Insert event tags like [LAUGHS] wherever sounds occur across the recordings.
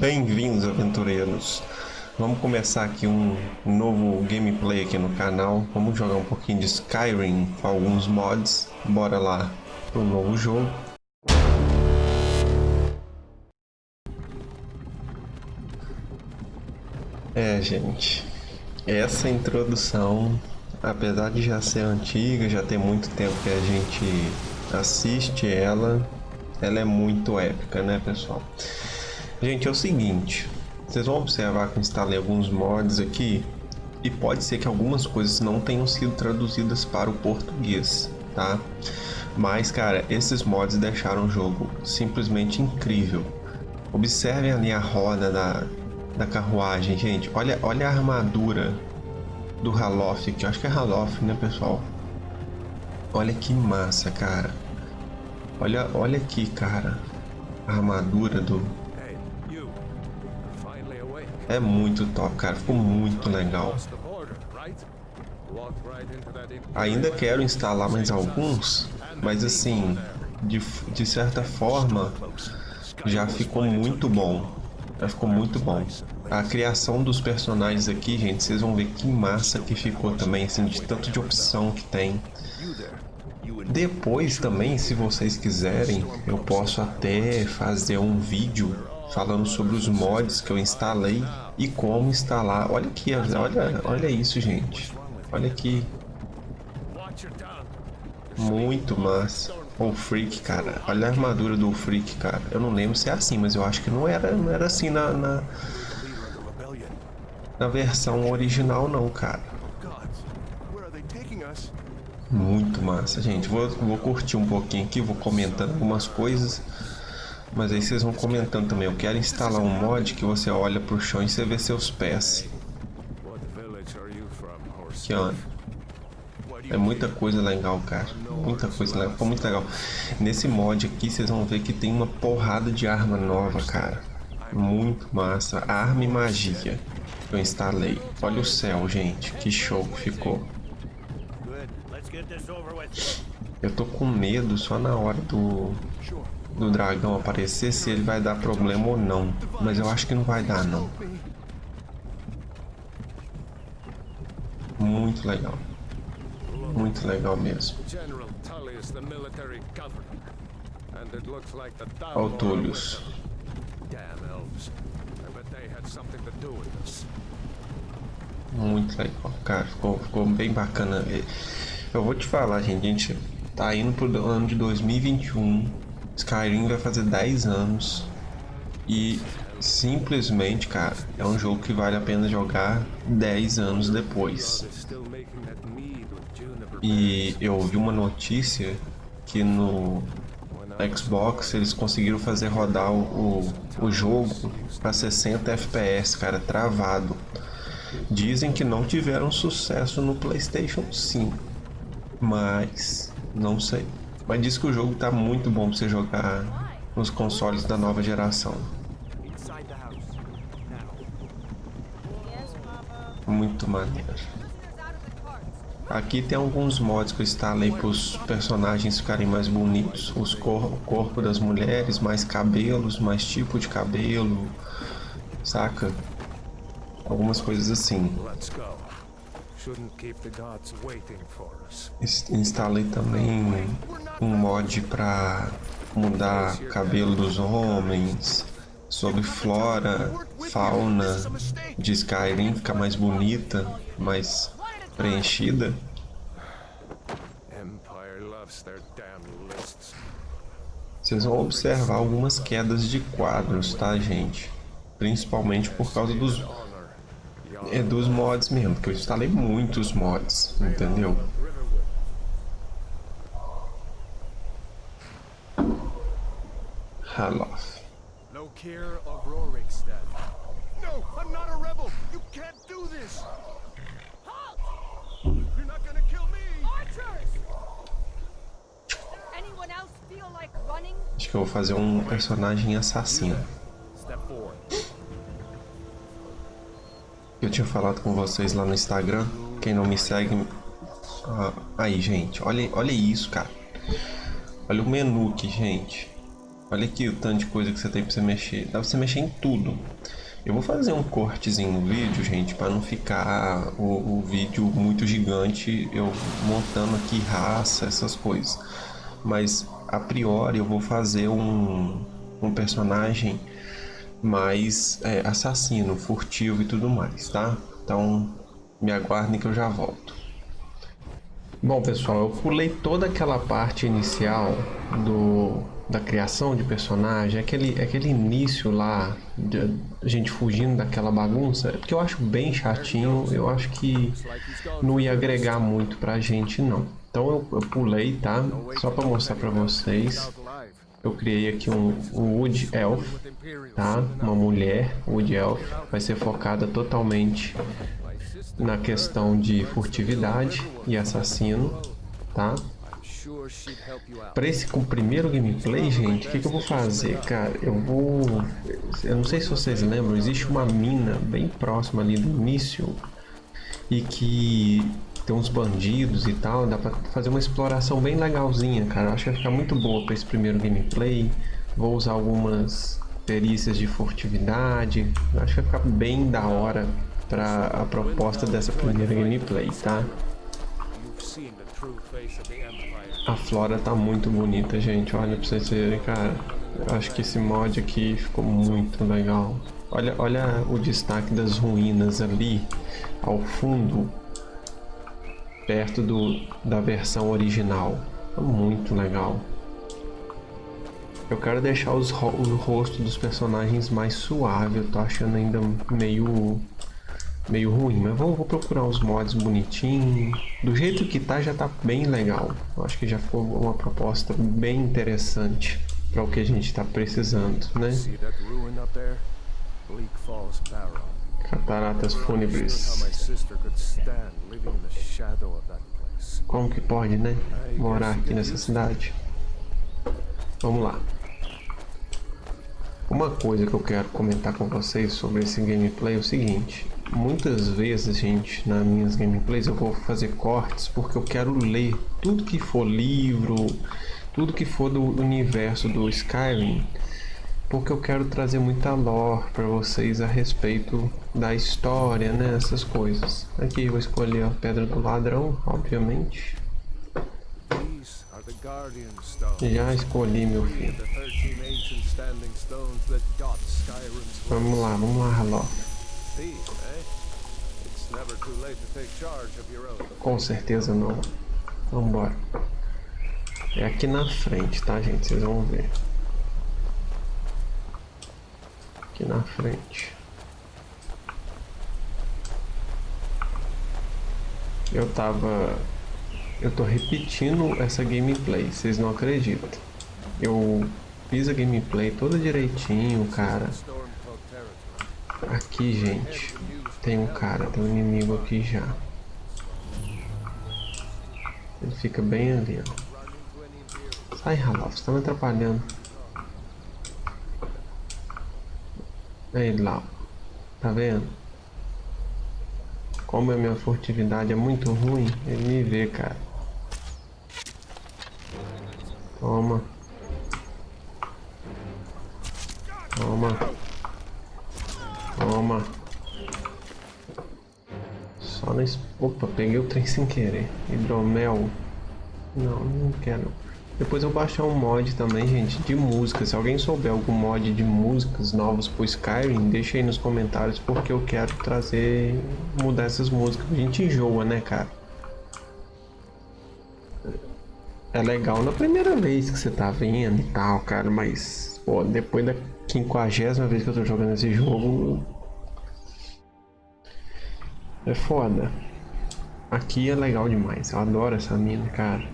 Bem-vindos, aventureiros! Vamos começar aqui um novo gameplay aqui no canal. Vamos jogar um pouquinho de Skyrim com alguns mods. Bora lá pro novo jogo. É, gente. Essa introdução, apesar de já ser antiga, já tem muito tempo que a gente assiste ela, ela é muito épica, né, pessoal? Gente, é o seguinte, vocês vão observar que instalei alguns mods aqui e pode ser que algumas coisas não tenham sido traduzidas para o português, tá? Mas, cara, esses mods deixaram o jogo simplesmente incrível. Observem ali a roda da, da carruagem, gente. Olha, olha a armadura do Haloth aqui. Eu acho que é Haloth, né, pessoal? Olha que massa, cara. Olha, olha aqui, cara. A armadura do, é muito top, cara. Ficou muito legal. Ainda quero instalar mais alguns, mas assim, de, de certa forma, já ficou muito bom. Já ficou muito bom. A criação dos personagens aqui, gente, vocês vão ver que massa que ficou também, assim, de tanto de opção que tem. Depois também, se vocês quiserem, eu posso até fazer um vídeo falando sobre os mods que eu instalei e como instalar. Olha aqui, olha, olha isso, gente. Olha aqui. Muito massa. O Freak, cara. Olha a armadura do Freak, cara. Eu não lembro se é assim, mas eu acho que não era, não era assim na, na, na versão original, não, cara. Muito massa, gente. Vou, vou curtir um pouquinho aqui, vou comentando algumas coisas. Mas aí vocês vão comentando também. Eu quero instalar um mod que você olha pro chão e você vê seus pés. Aqui, ó. É muita coisa legal, cara. Muita coisa legal. Ficou muito legal. Nesse mod aqui, vocês vão ver que tem uma porrada de arma nova, cara. Muito massa. Arma e magia. Eu instalei. Olha o céu, gente. Que show que ficou. Eu tô com medo só na hora do do dragão aparecer se ele vai dar problema ou não. Mas eu acho que não vai dar não. Muito legal. Muito legal mesmo. Autúlios. Muito legal, cara. Ficou, ficou bem bacana. Eu vou te falar, gente. A gente tá indo pro ano de 2021 Skyrim vai fazer 10 anos e simplesmente, cara, é um jogo que vale a pena jogar 10 anos depois. E eu vi uma notícia que no Xbox eles conseguiram fazer rodar o, o, o jogo para 60 FPS, cara, travado. Dizem que não tiveram sucesso no PlayStation 5, mas não sei. Mas diz que o jogo tá muito bom pra você jogar nos consoles da nova geração. Muito maneiro. Aqui tem alguns mods que eu instalei para os personagens ficarem mais bonitos. Os cor o corpo das mulheres, mais cabelos, mais tipo de cabelo, saca? Algumas coisas assim. Instalei também um mod para mudar cabelo dos homens, sobre flora, fauna de Skyrim ficar mais bonita, mais preenchida. Vocês vão observar algumas quedas de quadros, tá, gente? Principalmente por causa dos é dos mods mesmo, porque eu instalei muitos mods, entendeu? Haloth. No care of Rorikstead. No, I'm not a rebel. You can't do this. Halt! You're not gonna kill me. Archers! Anyone else feel like running? Acho que eu vou fazer um personagem assassino. Eu tinha falado com vocês lá no Instagram. Quem não me segue. Ah, aí, gente. Olha, olha isso, cara. Olha o menu aqui, gente. Olha aqui o tanto de coisa que você tem pra você mexer. Dá pra você mexer em tudo. Eu vou fazer um cortezinho no vídeo, gente, para não ficar o, o, vídeo muito gigante, eu montando aqui raça, essas coisas. Mas, a priori, eu vou fazer um, um personagem mais é, assassino, furtivo e tudo mais, tá? Então, me aguardem que eu já volto. Bom, pessoal, eu pulei toda aquela parte inicial do, da criação de personagem, aquele, aquele início lá, de, a gente fugindo daquela bagunça, porque eu acho bem chatinho, eu acho que não ia agregar muito pra gente, não. Então eu, eu pulei, tá? Só para mostrar para vocês. Eu criei aqui um, Wood Elf, tá? Uma mulher Wood Elf, vai ser focada totalmente na questão de furtividade e assassino, tá? Para esse primeiro gameplay, gente, o que, que, eu vou fazer, cara? Eu vou... Eu não sei se vocês lembram, existe uma mina bem próxima ali do início e que tem uns bandidos e tal, dá pra fazer uma exploração bem legalzinha, cara. Acho que vai ficar muito boa para esse primeiro gameplay. Vou usar algumas perícias de furtividade. Acho que vai ficar bem da hora para a proposta dessa primeira gameplay, tá? A flora tá muito bonita, gente. Olha pra vocês verem, cara. Eu acho que esse mod aqui ficou muito legal. Olha, olha o destaque das ruínas ali ao fundo, perto do, da versão original. Tá muito legal. Eu quero deixar os, o rosto dos personagens mais suave. Eu tô achando ainda meio meio ruim, mas vou, vou procurar os mods bonitinhos. Do jeito que tá, já tá bem legal. Eu acho que já ficou uma proposta bem interessante para o que a gente está precisando, né? Cataratas fúnebres. Como que pode, né? Morar aqui nessa cidade. Vamos lá. Uma coisa que eu quero comentar com vocês sobre esse gameplay é o seguinte muitas vezes, gente, nas minhas gameplays eu vou fazer cortes porque eu quero ler tudo que for livro, tudo que for do universo do Skyrim, porque eu quero trazer muita lore para vocês a respeito da história, né, essas coisas. Aqui eu vou escolher a Pedra do Ladrão, obviamente. Já escolhi, meu filho. Vamos lá, vamos lá, Halof. Com certeza não. Vambora. É aqui na frente, tá, gente? Vocês vão ver. Aqui na frente. Eu tava... Eu tô repetindo essa gameplay, vocês não acreditam. Eu fiz a gameplay toda direitinho, cara. Aqui, gente, tem um cara, tem um inimigo aqui já. Ele fica bem ali, ó. Sai, Ralof, você tá me atrapalhando. Ele lá, tá vendo? Como a minha furtividade é muito ruim, ele me vê, cara. Toma. Toma. Toma. Só na... Opa, peguei o trem sem querer. Hidromel. Não, não quero. Depois eu baixar um mod também, gente, de música. Se alguém souber algum mod de músicas novos pro Skyrim, deixa aí nos comentários, porque eu quero trazer, mudar essas músicas. A gente enjoa, né, cara? É legal na primeira vez que você tá vendo e tal, cara, mas, pô, depois da quinquagésima vez que eu tô jogando esse jogo. É foda. Aqui é legal demais. Eu adoro essa mina, cara.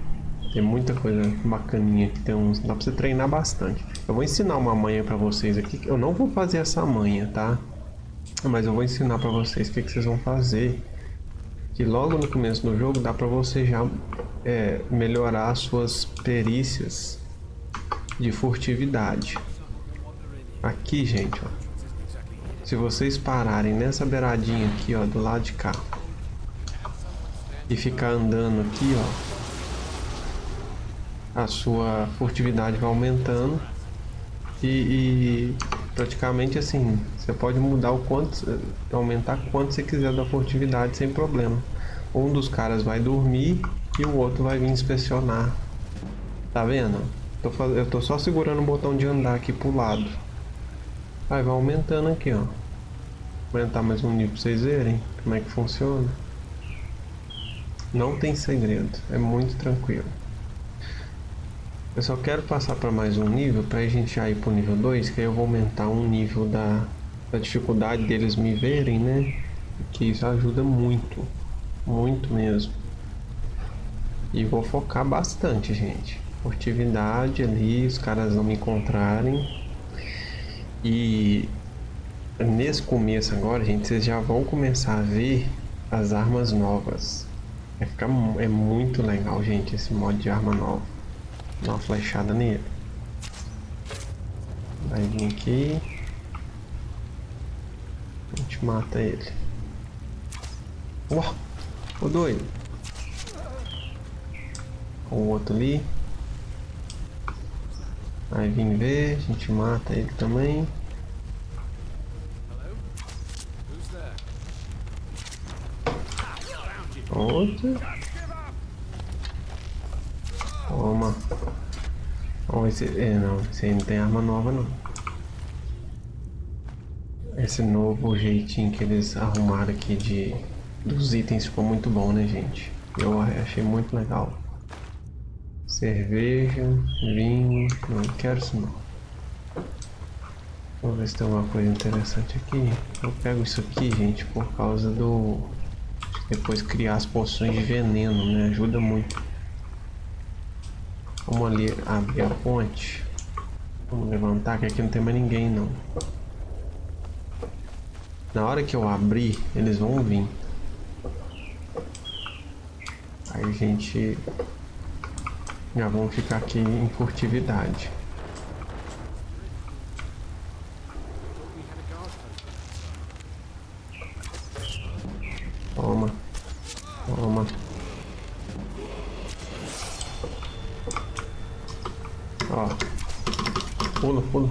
Tem muita coisa bacaninha aqui. Tem uns... Dá pra você treinar bastante. Eu vou ensinar uma manha pra vocês aqui. Eu não vou fazer essa manha, tá? Mas eu vou ensinar pra vocês o que, que vocês vão fazer. Que logo no começo do jogo dá pra você já é, melhorar as suas perícias de furtividade. Aqui, gente, ó. Se vocês pararem nessa beiradinha aqui, ó, do lado de cá. E ficar andando aqui, ó. A sua furtividade vai aumentando. E, e, praticamente assim, você pode mudar o quanto, aumentar quanto você quiser da furtividade sem problema. Um dos caras vai dormir e o outro vai vir inspecionar. Tá vendo? Tô, eu tô só segurando o botão de andar aqui pro lado. Aí vai aumentando aqui, ó. Aumentar mais um nível pra vocês verem como é que funciona. Não tem segredo, é muito tranquilo. Eu só quero passar para mais um nível para a gente já ir para o nível 2, que aí eu vou aumentar um nível da, da dificuldade deles me verem, né? Que isso ajuda muito, muito mesmo. E vou focar bastante, gente. Furtividade ali, os caras não me encontrarem. E nesse começo agora, gente, vocês já vão começar a ver as armas novas. Vai ficar, é muito legal, gente, esse modo de arma nova. Dá uma flechada nele. Vai vir aqui. A gente mata ele. Uau! O doido. O outro ali. Vai vir ver, a gente mata ele também. Outro. Toma. Oh, esse, é, não, esse aí não tem arma nova não. Esse novo jeitinho que eles arrumaram aqui de dos itens ficou muito bom, né, gente? Eu achei muito legal. Cerveja, vinho, não quero isso não. Vamos ver se tem alguma coisa interessante aqui. Eu pego isso aqui, gente, por causa do... Depois criar as poções de veneno, né? Ajuda muito. Vamos ali abrir a ponte. Vamos levantar, que aqui não tem mais ninguém não. Na hora que eu abrir, eles vão vir. Aí a gente já vamos ficar aqui em furtividade. Toma. Ó. Pula, pula.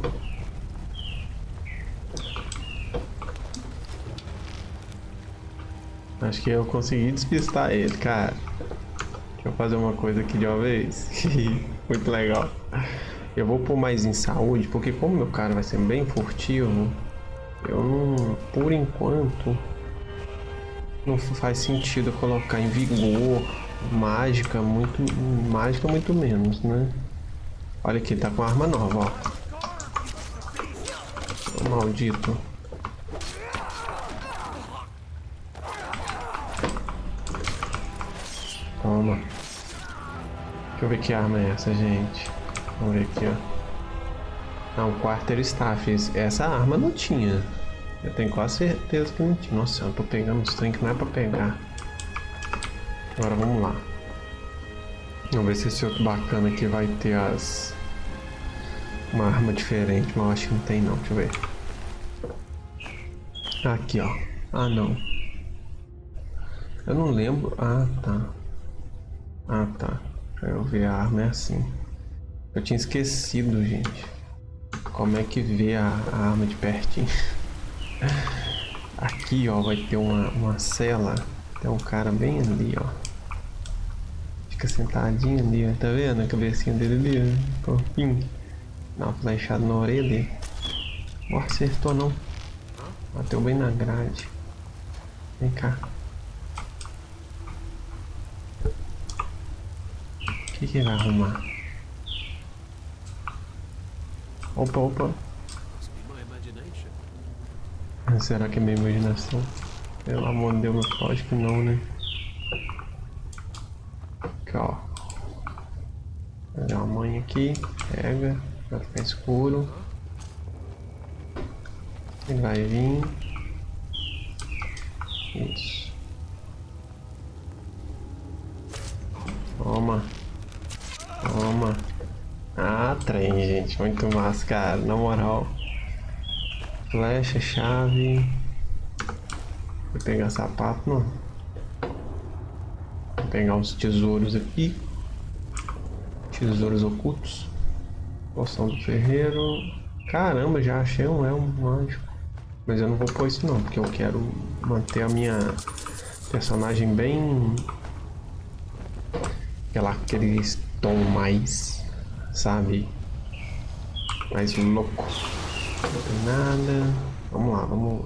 Acho que eu consegui despistar ele, cara. Deixa eu fazer uma coisa aqui de uma vez. [LAUGHS] Muito legal. Eu vou pôr mais em saúde, porque como meu cara vai ser bem furtivo, eu não, por enquanto, não faz sentido colocar em vigor, mágica, muito, mágica muito menos, né? Olha aqui, tá com arma nova, ó. O maldito. Toma. Deixa eu ver que arma é essa, gente. Vamos ver aqui, ó. Não, Quarter Staff. Essa arma não tinha. Eu tenho quase certeza que não tinha. Nossa, eu tô pegando os trem que não é pra pegar. Agora vamos lá. Vamos ver se esse outro bacana aqui vai ter as... Uma arma diferente, mas eu acho que não tem não. Deixa eu ver. Aqui, ó. Ah, não. Eu não lembro. Ah, tá. Ah, tá. Eu ver a arma é assim. Eu tinha esquecido, gente. Como é que vê a, a arma de pertinho. [LAUGHS] Aqui, ó, vai ter uma, uma cela. Tem um cara bem ali, ó fica sentadinho ali, ó. Tá vendo a cabecinha dele ali, ó? Corpinho. Dá uma flechada na orelha dele. Acertou não. Bateu bem na grade. Vem cá. O que que vai arrumar? Opa, opa. Será que é minha imaginação? Pelo amor de Deus, acho que não, né? Aqui, ó. Fazer uma mãe aqui. Pega. Vai ficar escuro. Ele vai vir. Isso. Toma. Toma. Ah, trem, gente. Muito massa, cara. Na moral. Flecha, chave. Vou pegar sapato, não pegar os tesouros aqui. Tesouros ocultos. Poção do ferreiro. Caramba, já achei um elmo mágico. Mas eu não vou pôr isso não, porque eu quero manter a minha personagem bem... Aquela, aquele tom mais, sabe? Mais louco. Não tem nada. Vamos lá, vamos...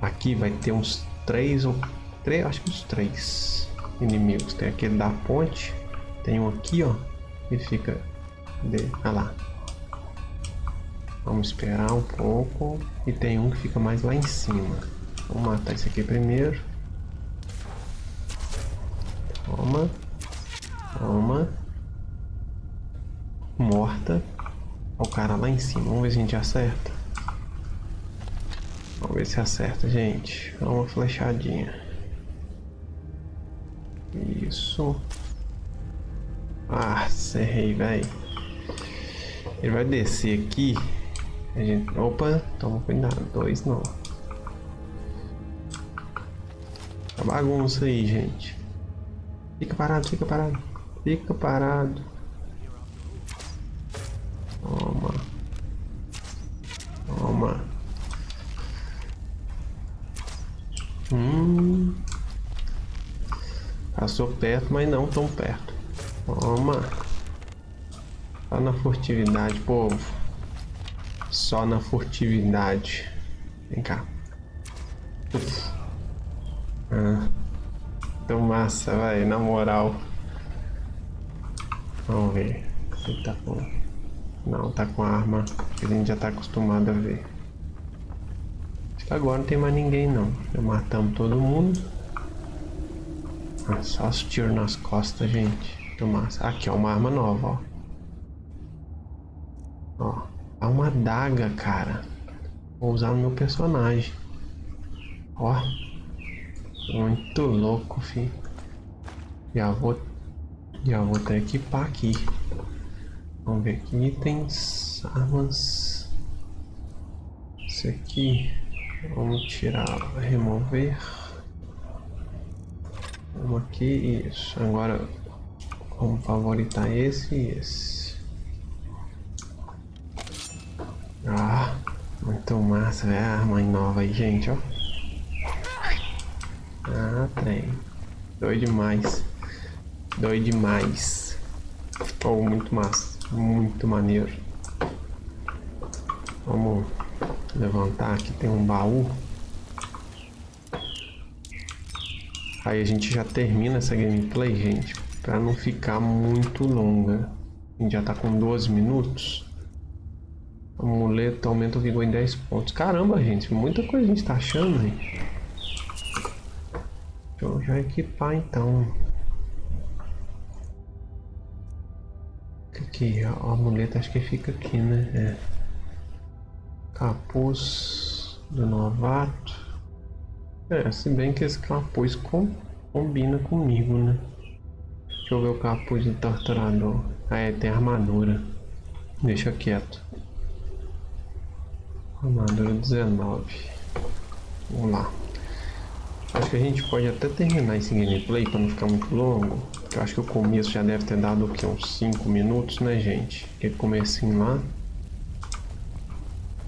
Aqui vai ter uns três ou... Três, acho que uns três inimigos. Tem aquele da ponte. Tem um aqui, ó. E fica... De... Ah lá. Vamos esperar um pouco. E tem um que fica mais lá em cima. Vamos matar esse aqui primeiro. Toma. Toma. Morta. O cara lá em cima. Vamos ver se a gente acerta. Vamos ver se acerta, gente. Uma flechadinha. Isso. Ah, cerrei, velho. Ele vai descer aqui. A gente... Opa, toma cuidado. Dois não. Tá bagunça aí, gente. Fica parado, fica parado. Fica parado. Toma. Toma. Hum. Passou perto, mas não tão perto. Toma. Só na furtividade, povo. Só na furtividade. Vem cá. Uf. Ah. Tão massa, vai, na moral. Vamos ver. Ele tá com... Não, tá com arma que a gente já tá acostumado a ver. Acho que agora não tem mais ninguém não. Já matamos todo mundo. Ah, só os tiros nas costas, gente. Massa. Aqui, ó, uma arma nova, ó. Ó, é uma daga, cara. Vou usar no meu personagem. Ó. Muito louco, fi. Já vou, já vou até equipar aqui. Vamos ver aqui, itens, armas. Esse aqui, vamos tirar, remover. Vamos aqui, isso. Agora, vamos favoritar esse e esse. Ah, muito massa, é a arma nova aí, gente, ó. Ah, trem. Doido demais. Doido demais. Oh, muito massa. Muito maneiro. Vamos levantar aqui, tem um baú. Aí a gente já termina essa gameplay, gente. Pra não ficar muito longa. A gente já tá com 12 minutos. Amuleto aumenta o vigor em 10 pontos. Caramba, gente. Muita coisa a gente tá achando, gente. Deixa eu já equipar então. Aqui, a amuleta acho que fica aqui, né? É. Capuz do novato. É, se bem que esse capuz com, combina comigo, né? Deixa eu ver o capuz do torturador. Ah, é, tem armadura. Deixa quieto. Armadura 19. Vamos lá. Acho que a gente pode até terminar esse gameplay para não ficar muito longo. Eu acho que o começo já deve ter dado o que, uns 5 minutos, né gente? Aquele comecinho lá.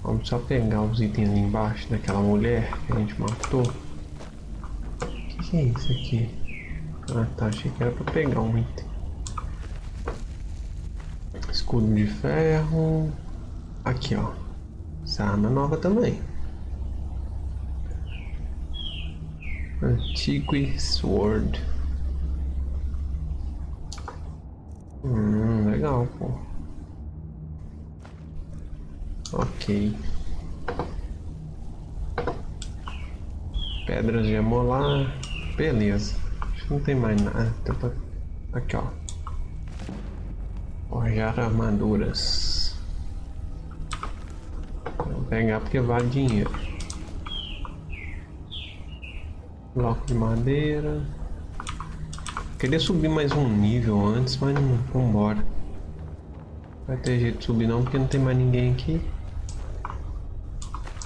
Vamos só pegar os itens ali embaixo daquela mulher que a gente matou. O que, que é isso aqui? Ah tá, achei que era para pegar um item. Escudo de ferro. Aqui ó. Essa arma é nova também. Antique Sword. Hum, legal, pô. Ok. Pedras de amolar. Beleza. Não tem mais nada. Aqui, ó. Forjar armaduras. Vou pegar porque vale dinheiro. Bloco de madeira. Queria subir mais um nível antes, mas não. Vambora. Vai ter jeito de subir não, porque não tem mais ninguém aqui.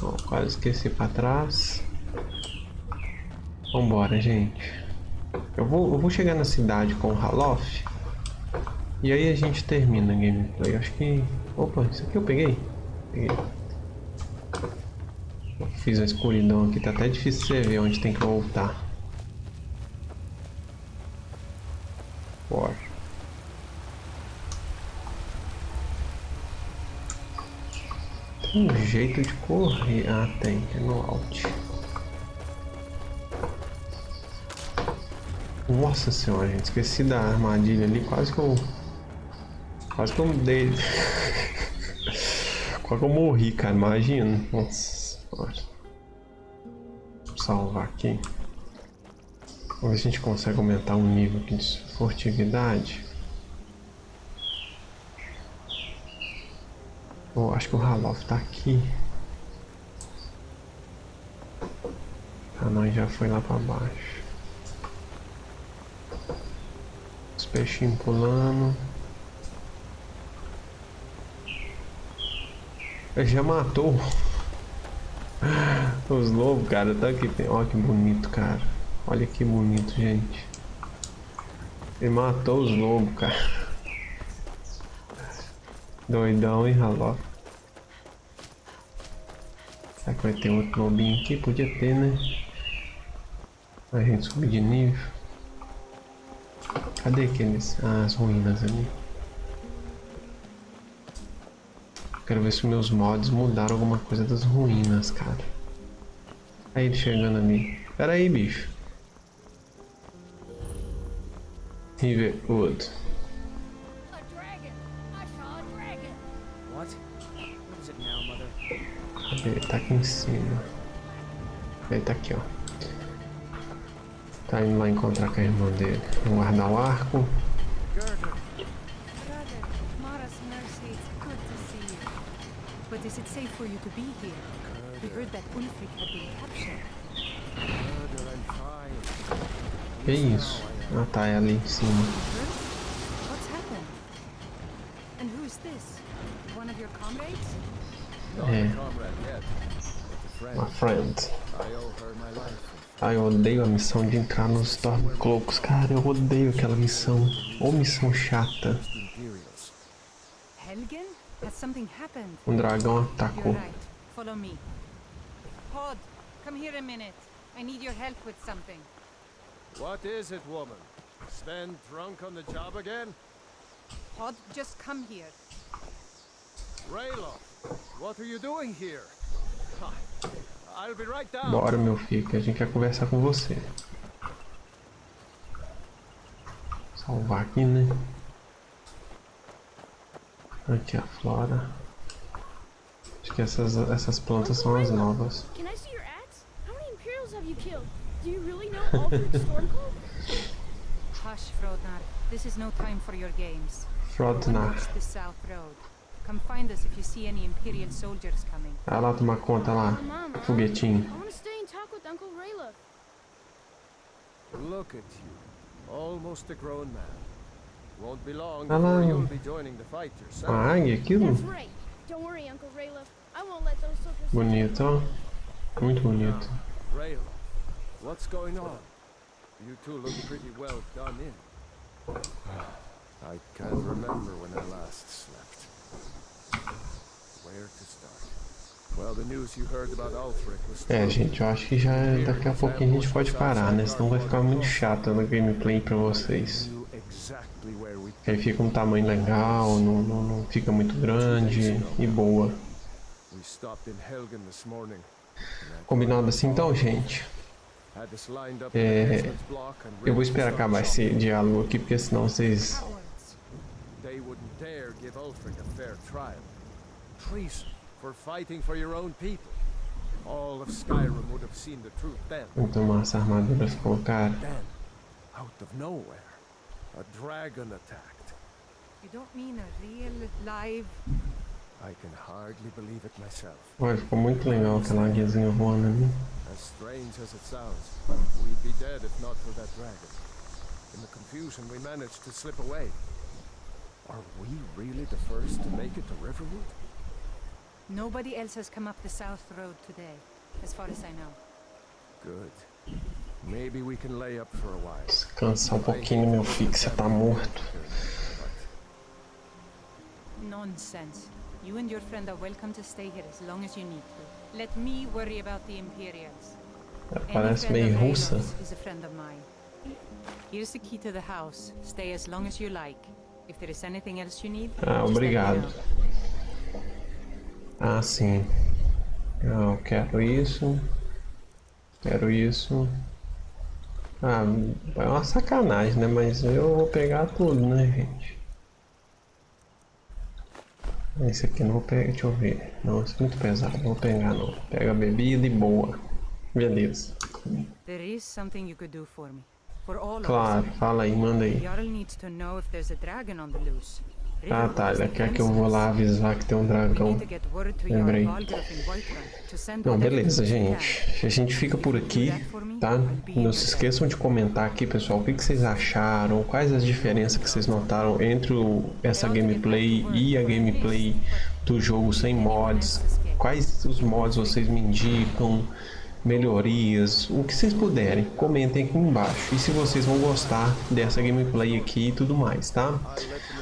Ó, quase esqueci pra trás. Vambora, gente. Eu vou, eu vou chegar na cidade com o Halof. E aí a gente termina a gameplay. Acho que Opa, isso aqui eu peguei. Peguei. Fiz a escuridão aqui, tá até difícil você ver onde tem que voltar. Bora. Tem um jeito de correr. Ah, tem. É no Alt. Nossa senhora, gente. Esqueci da armadilha ali. Quase que eu... Quase que eu dei... [LAUGHS] Quase que eu morri, cara. Imagina. Nossa senhora. Vou salvar aqui. Vamos ver se a gente consegue aumentar o nível aqui de furtividade. Oh, acho que o Halof tá aqui. Ah, nós já foi lá pra baixo. Os peixinhos pulando. Ele já matou [LAUGHS] os lobos, cara. Tá aqui. Olha que bonito, cara. Olha que bonito, gente. Ele matou os lobos, cara. Doidão, hein, Raló? Será que vai ter outro lobinho aqui? Podia ter, né? A gente subir de nível. Cadê aqueles? Ah, as ruínas ali. Quero ver se meus mods mudaram alguma coisa das ruínas, cara. Aí ele chegando ali. Pera aí, bicho. Riverwood. Ele tá aqui em cima. Ele tá aqui, ó. Tá indo lá encontrar com a irmã dele. Vamos guardar o arco. But is. Que isso? Ah tá, é ali em cima. What's happened? And who is this? One of your comrades? É. Uma friend. Ai, eu odeio a missão de entrar nos Stormcloaks. Cara, eu odeio aquela missão. Ou missão chata. Um dragão atacou. Follow me. Pod, come here a minute. I need your help with something. What is it, woman? Sven drunk on the job again? Pod, just come here. Rayloff, what are you doing here? Bora, meu filho, que a gente quer conversar com você. Salvar aqui, né? Aqui a flora. Acho que essas, essas plantas são as novas. Do you really know Stormcloak? Hush, Frodnar. This is no time for your games. Frodnar. the south road. Come find us if you see any Imperial soldiers coming. Ah lá, tomar conta lá. Foguetinho. I want to stay and talk with Uncle Rayla. Look at you. Almost a grown man. Won't be long before you'll be joining the fight yourself. Uma águia aquilo? Don't worry, Uncle Rayla. I won't let those soldiers Bonito, ó. Muito bonito. Rayla, what's going on? You two look pretty well done in. [SIGHS] I can't remember when I last slept. É, gente, eu acho que já daqui a pouquinho a gente pode parar, né? Senão vai ficar muito chato no gameplay pra vocês. Aí fica um tamanho legal, não, não, não fica muito grande e boa. Combinado assim então, gente? É, eu vou esperar acabar esse diálogo aqui, porque senão vocês treason for fighting for your own people. All of Skyrim would have seen the truth then. Então massa armadura ficou cara. Then, out of nowhere, a dragon attacked. You don't mean a real live I can hardly believe it myself. Ué, ficou muito legal aquela águiazinha voando ali. As strange as it sounds, we'd be dead if not for that dragon. In the confusion, we managed to slip away. Are we really the first to make it to Riverwood? Nobody else has come up the south road today, as far as I know. Good. Maybe we can lay up for a while. Descansar um pouquinho, meu filho, que você tá morto. Nonsense. You and your friend are welcome to stay here as long as you need to. Let me worry about the Imperials. Ela Any parece friend meio russa. Is a friend of mine. Here's the key to the house. Stay as long as you like. If there is anything else you need, Ah, just let me obrigado. Ah, sim. Eu quero isso. Quero isso. Ah, é uma sacanagem, né? Mas eu vou pegar tudo, né, gente? Esse aqui não vou pegar, deixa eu ver. Não, esse é muito pesado, não vou pegar não. Pega a bebida e boa. Beleza. Claro, fala aí, manda aí. Jarl needs to know if there's a dragon on the loose. Ah, tá, ele quer que eu vou lá avisar que tem um dragão. Lembrei. Não, beleza, gente. A gente fica por aqui, tá? Não se esqueçam de comentar aqui, pessoal, o que, que vocês acharam, quais as diferenças que vocês notaram entre o- essa gameplay e a gameplay do jogo sem mods. Quais os mods vocês me indicam, melhorias, o que vocês puderem, comentem aqui embaixo. E se vocês vão gostar dessa gameplay aqui e tudo mais, tá?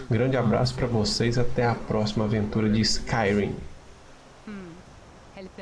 Grande abraço pra vocês, até a próxima aventura de Skyrim. Help